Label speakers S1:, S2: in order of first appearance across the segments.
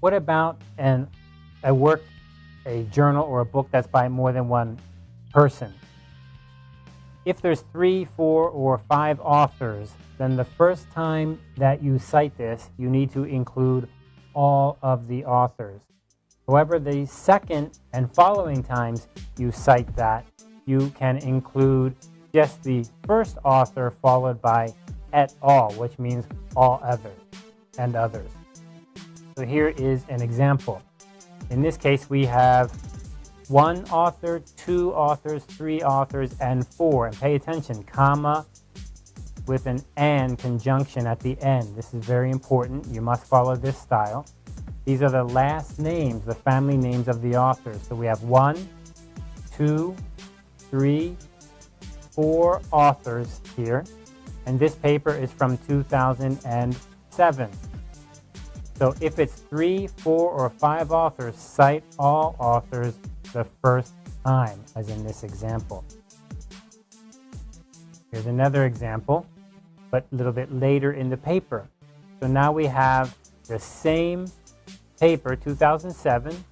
S1: what about an, a work, a journal, or a book that's by more than one person? If there's three, four, or five authors, then the first time that you cite this, you need to include all of the authors. However, the second and following times you cite that, you can include just the first author followed by et al., which means all others and others. So here is an example. In this case, we have one author, two authors, three authors, and four. And pay attention, comma with an and conjunction at the end. This is very important. You must follow this style. These are the last names, the family names of the authors. So we have one, two, three, four authors here. And this paper is from 2007. So if it's three, four, or five authors, cite all authors the first time, as in this example. Here's another example, but a little bit later in the paper. So now we have the same paper, 2007.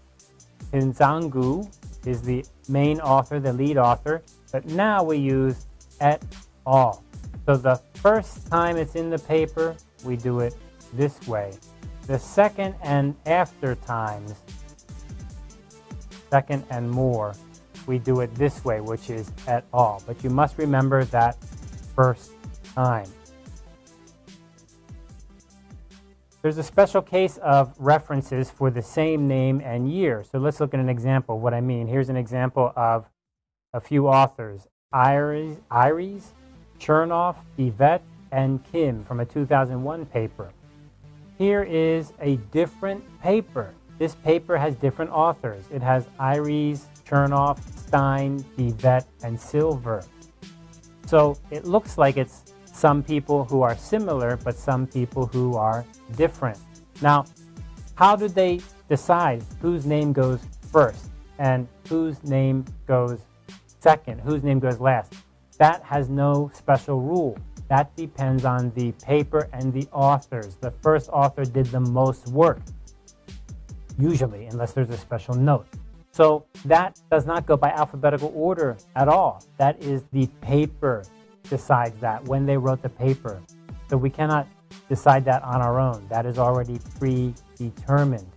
S1: Kisangau is the main author, the lead author, but now we use et al. So the first time it's in the paper, we do it this way. The second and after times, second and more, we do it this way, which is et al. But you must remember that first time. There's a special case of references for the same name and year. So let's look at an example what I mean. Here's an example of a few authors. Ireys, Ireys Chernoff, DeVet, and Kim from a 2001 paper. Here is a different paper. This paper has different authors. It has Ireys, Chernoff, Stein, DeVet, and Silver. So it looks like it's some people who are similar, but some people who are different. Now, how do they decide whose name goes first and whose name goes second, whose name goes last? That has no special rule. That depends on the paper and the authors. The first author did the most work, usually, unless there's a special note. So that does not go by alphabetical order at all. That is the paper decides that when they wrote the paper. So we cannot decide that on our own. That is already predetermined.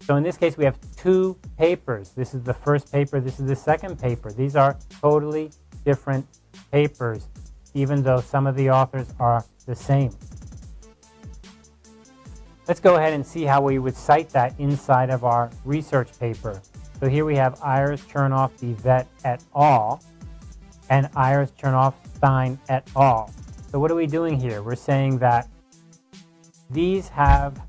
S1: So in this case, we have two papers. This is the first paper. This is the second paper. These are totally different papers, even though some of the authors are the same. Let's go ahead and see how we would cite that inside of our research paper. So here we have Ireys Chernoff, DeVet et al and Ireys Chernoff Stein et al. So what are we doing here? We're saying that these have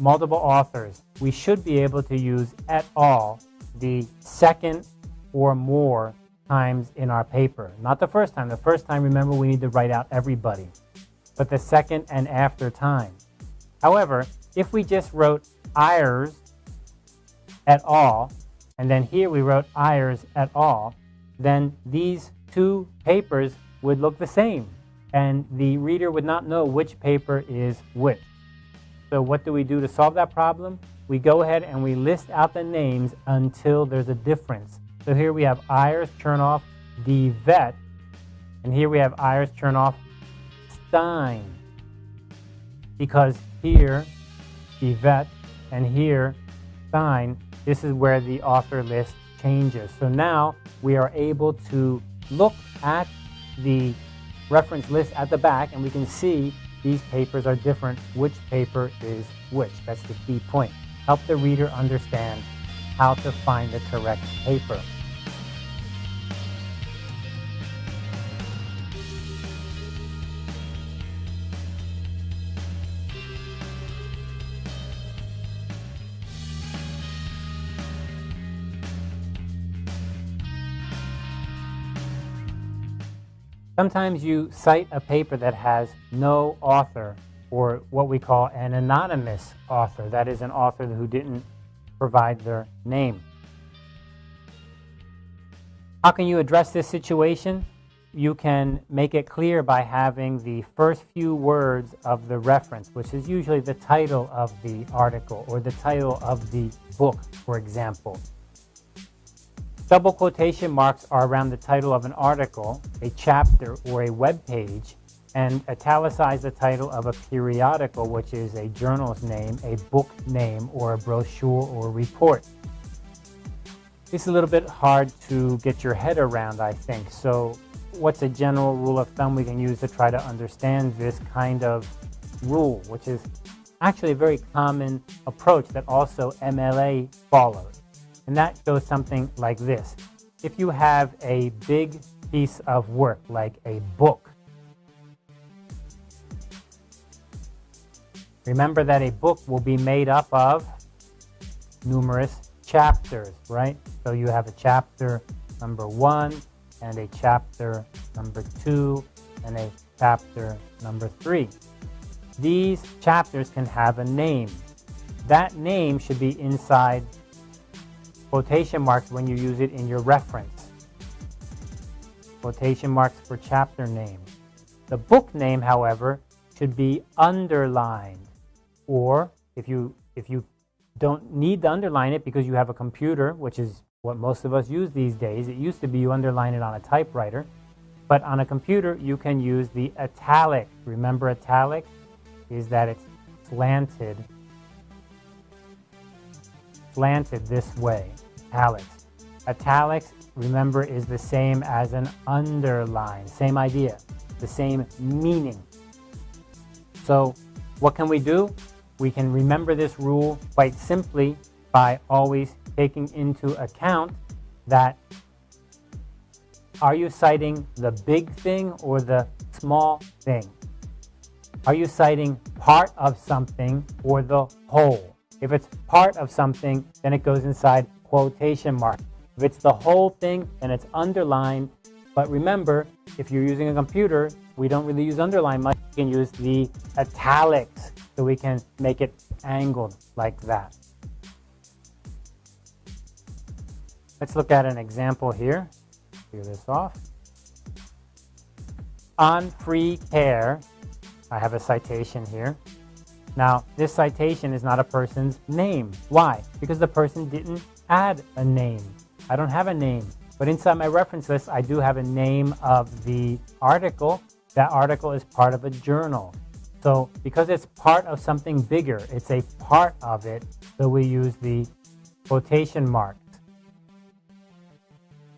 S1: multiple authors. We should be able to use et al. the second or more times in our paper. Not the first time. The first time, remember, we need to write out everybody. But the second and after time. However, if we just wrote Ireys et al., and then here we wrote Ireys et al., then these two papers would look the same, and the reader would not know which paper is which. So what do we do to solve that problem? We go ahead and we list out the names until there's a difference. So here we have Ireys, Chernoff, the Vet, and here we have Ireys, Chernoff, Stein. Because here, Vet, and here, Stein, this is where the author list changes. So now we are able to look at the reference list at the back and we can see these papers are different, which paper is which. That's the key point. Help the reader understand how to find the correct paper. Sometimes you cite a paper that has no author or what we call an anonymous author. That is an author who didn't provide their name. How can you address this situation? you can make it clear by having the first few words of the reference, which is usually the title of the article or the title of the book, for example. Double quotation marks are around the title of an article, a chapter, or a web page, and italicize the title of a periodical, which is a journal's name, a book name, or a brochure or report. It's a little bit hard to get your head around, I think. So what's a general rule of thumb we can use to try to understand this kind of rule, which is actually a very common approach that also MLA follows. And that goes something like this. If you have a big piece of work, like a book, remember that a book will be made up of numerous chapters, right? So you have a chapter number one and a chapter number two and a chapter number three. These chapters can have a name. That name should be inside quotation marks when you use it in your reference. Quotation marks for chapter name. The book name, however, should be underlined. Or if you, if you don't need to underline it because you have a computer, which is what most of us use these days. It used to be you underline it on a typewriter, but on a computer you can use the italic. Remember italic is that it's slanted, slanted this way, italics. Italics, remember, is the same as an underline, same idea, the same meaning. So what can we do? We can remember this rule quite simply by always taking into account that are you citing the big thing or the small thing? Are you citing part of something or the whole? If it's part of something, then it goes inside quotation mark. If it's the whole thing, then it's underlined. But remember, if you're using a computer, we don't really use underline much. We can use the italics so we can make it angled like that. Let's look at an example here. Clear this off. On free care, I have a citation here. Now, this citation is not a person's name. Why? Because the person didn't add a name. I don't have a name. But inside my reference list, I do have a name of the article. That article is part of a journal. So because it's part of something bigger, it's a part of it, so we use the quotation marks.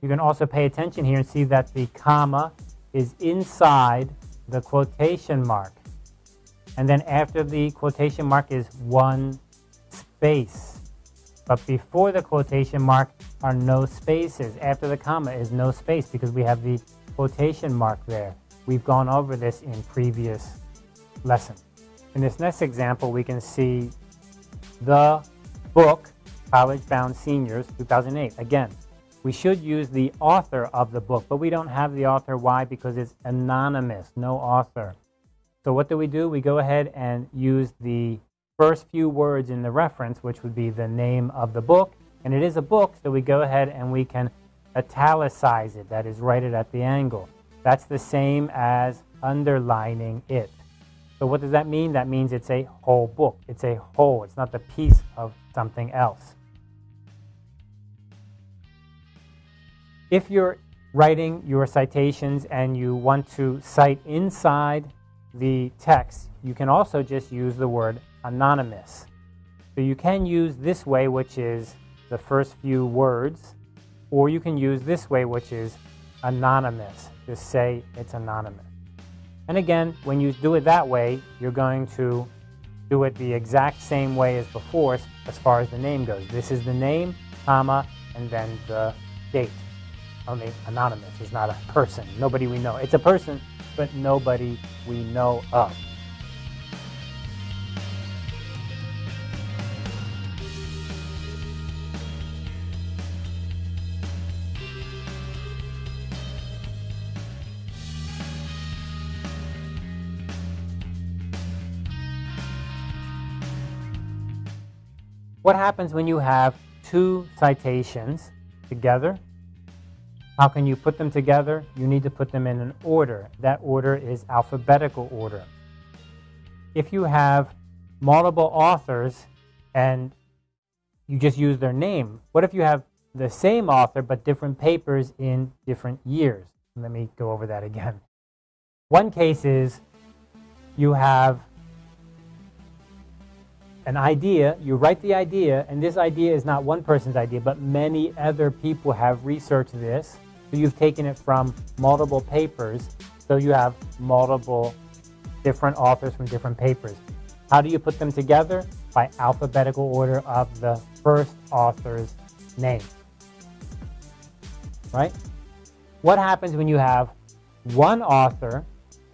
S1: You can also pay attention here and see that the comma is inside the quotation mark. And then after the quotation mark is one space. But before the quotation mark are no spaces. After the comma is no space because we have the quotation mark there. We've gone over this in previous lesson. In this next example, we can see the book, College Bound Seniors, 2008. Again, we should use the author of the book, but we don't have the author. Why? Because it's anonymous, no author. So what do we do? We go ahead and use the first few words in the reference, which would be the name of the book. And it is a book, so we go ahead and we can italicize it. That is, write it at the angle. That's the same as underlining it. So what does that mean? That means it's a whole book. It's a whole. It's not the piece of something else. If you're writing your citations and you want to cite inside the text, you can also just use the word anonymous. So you can use this way, which is the first few words, or you can use this way, which is anonymous. Just say it's anonymous. And again, when you do it that way, you're going to do it the exact same way as before as far as the name goes. This is the name, comma, and then the date. Only anonymous is not a person, nobody we know. It's a person, but nobody we know of. What happens when you have two citations together? How can you put them together? You need to put them in an order. That order is alphabetical order. If you have multiple authors and you just use their name, what if you have the same author but different papers in different years? Let me go over that again. One case is you have an idea, you write the idea, and this idea is not one person's idea, but many other people have researched this. So you've taken it from multiple papers, so you have multiple different authors from different papers. How do you put them together? By alphabetical order of the first author's name. Right? What happens when you have one author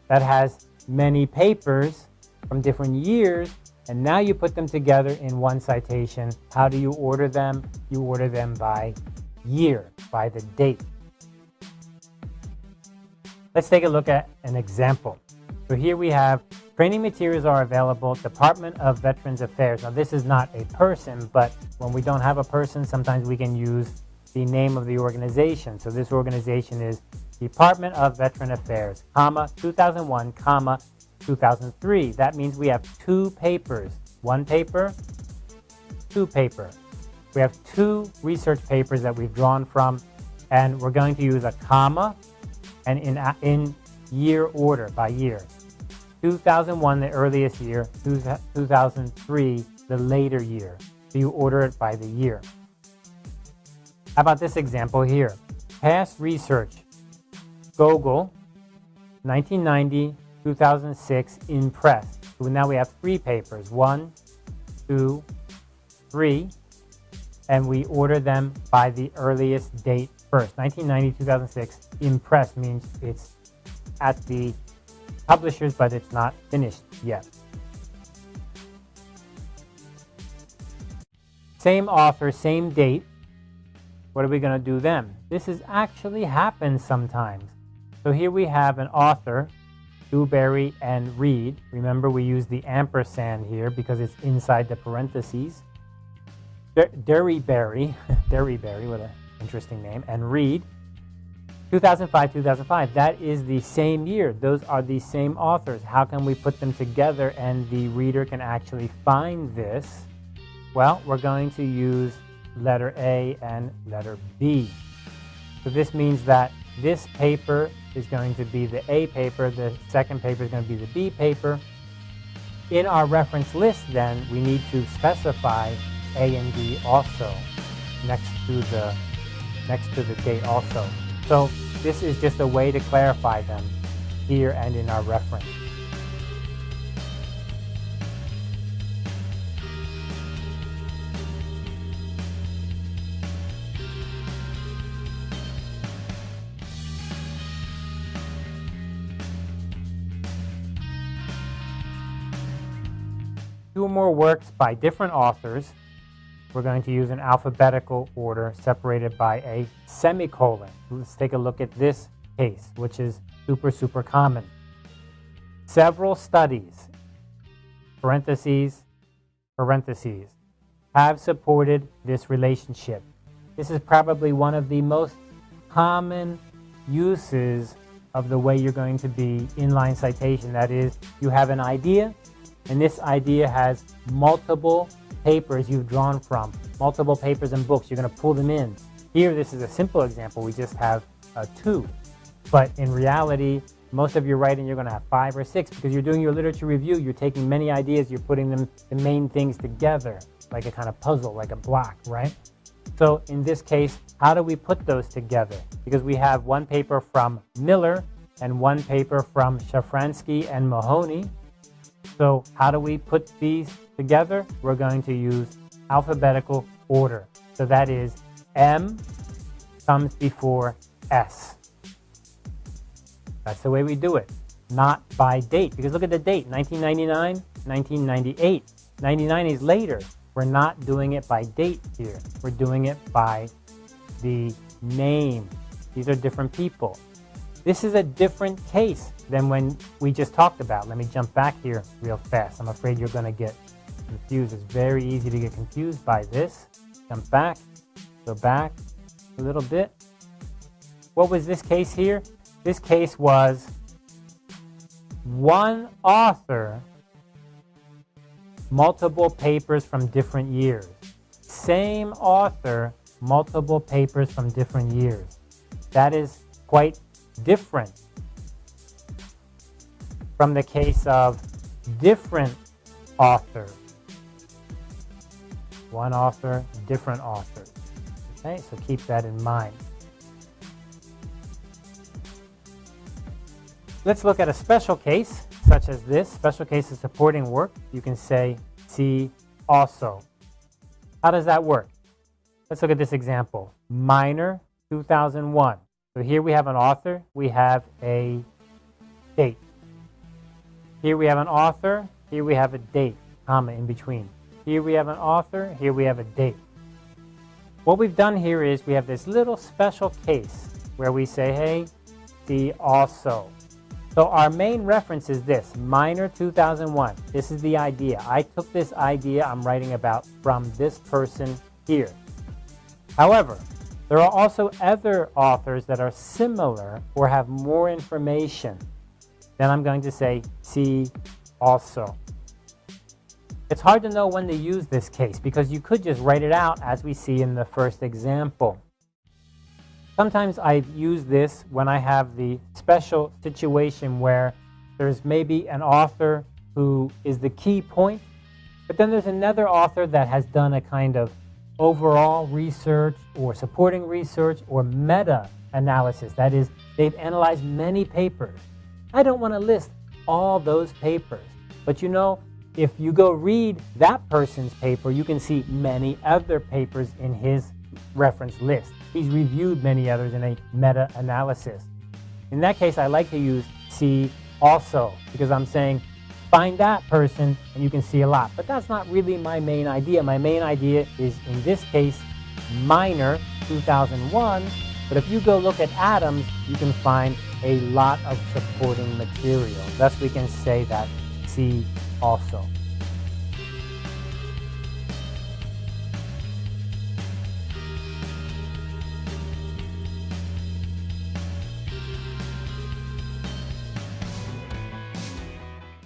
S1: that has many papers from different years and now you put them together in one citation. How do you order them? You order them by year, by the date. Let's take a look at an example. So here we have training materials are available, Department of Veterans Affairs. Now this is not a person, but when we don't have a person, sometimes we can use the name of the organization. So this organization is Department of Veteran Affairs, comma, 2001, comma, 2003. That means we have two papers. One paper, two paper. We have two research papers that we've drawn from, and we're going to use a comma and in, in year order, by year. 2001, the earliest year, 2003, the later year. So you order it by the year. How about this example here? Past research, Gogel, 1990 2006 in press. So now we have three papers, one, two, three, and we order them by the earliest date first. 1990, 2006 in press means it's at the publishers, but it's not finished yet. Same author, same date. What are we going to do then? This has actually happened sometimes. So here we have an author Derryberry and Reed. Remember, we use the ampersand here because it's inside the parentheses. Derryberry, Derryberry, what an interesting name, and Reed. 2005, 2005, that is the same year. Those are the same authors. How can we put them together and the reader can actually find this? Well, we're going to use letter A and letter B. So this means that this paper is going to be the A paper, the second paper is going to be the B paper. In our reference list, then, we need to specify A and B also next to the next to the date also. So this is just a way to clarify them here and in our reference. two more works by different authors. We're going to use an alphabetical order separated by a semicolon. Let's take a look at this case, which is super, super common. Several studies, parentheses, parentheses, have supported this relationship. This is probably one of the most common uses of the way you're going to be inline citation. That is, you have an idea, and this idea has multiple papers you've drawn from, multiple papers and books. You're going to pull them in. Here, this is a simple example. We just have uh, two. But in reality, most of your writing, you're going to have five or six because you're doing your literature review. You're taking many ideas, you're putting them, the main things together, like a kind of puzzle, like a block, right? So in this case, how do we put those together? Because we have one paper from Miller and one paper from Shafranske and Mahoney. So how do we put these together? We're going to use alphabetical order. So that is M comes before S. That's the way we do it, not by date. Because look at the date, 1999, 1998. 99 is later. We're not doing it by date here. We're doing it by the name. These are different people. This is a different case than when we just talked about. Let me jump back here real fast. I'm afraid you're going to get confused. It's very easy to get confused by this. Jump back, go back a little bit. What was this case here? This case was one author, multiple papers from different years. Same author, multiple papers from different years. That is quite different from the case of different authors. One author, different authors. Okay, so keep that in mind. Let's look at a special case, such as this. Special case of supporting work. You can say see also. How does that work? Let's look at this example. Minor 2001. So here we have an author. We have a date. Here we have an author. Here we have a date, comma in between. Here we have an author. Here we have a date. What we've done here is we have this little special case where we say, hey, see also. So our main reference is this, Minor 2001. This is the idea. I took this idea I'm writing about from this person here. However, there are also other authors that are similar or have more information. Then I'm going to say see also. It's hard to know when to use this case because you could just write it out as we see in the first example. Sometimes I use this when I have the special situation where there's maybe an author who is the key point, but then there's another author that has done a kind of overall research or supporting research or meta-analysis. That is, they've analyzed many papers. I don't want to list all those papers, but you know, if you go read that person's paper, you can see many other papers in his reference list. He's reviewed many others in a meta-analysis. In that case, I like to use see also because I'm saying find that person and you can see a lot. But that's not really my main idea. My main idea is, in this case, minor 2001. But if you go look at Adams, you can find a lot of supporting material. Thus, we can say that see also.